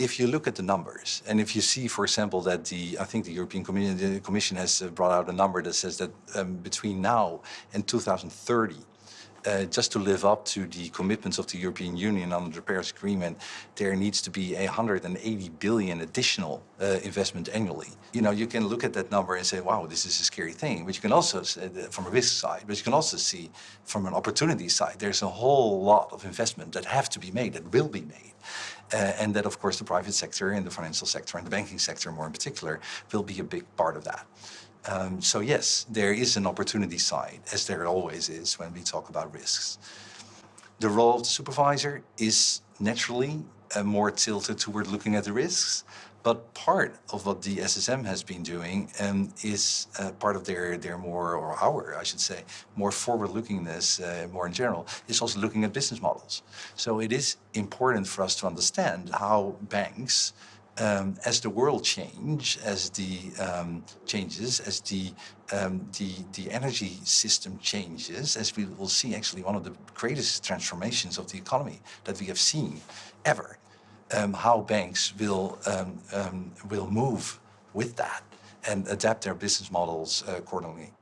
if you look at the numbers, and if you see, for example, that the, I think the European Commission, has uh, brought out a number that says that um, between now and 2030, uh, just to live up to the commitments of the European Union under the Paris Agreement, there needs to be 180 billion additional uh, investment annually. You know, you can look at that number and say, wow, this is a scary thing. But you can also, say from a risk side, but you can also see from an opportunity side, there's a whole lot of investment that have to be made, that will be made. Uh, and that, of course, the private sector and the financial sector and the banking sector more in particular will be a big part of that. Um, so yes, there is an opportunity side, as there always is when we talk about risks. The role of the supervisor is naturally uh, more tilted toward looking at the risks, but part of what the SSM has been doing um, is uh, part of their, their more, or our, I should say, more forward-lookingness, uh, more in general, is also looking at business models. So it is important for us to understand how banks um, as the world change, as the um, changes, as the, um, the, the energy system changes, as we will see actually one of the greatest transformations of the economy that we have seen ever, um, how banks will, um, um, will move with that and adapt their business models accordingly.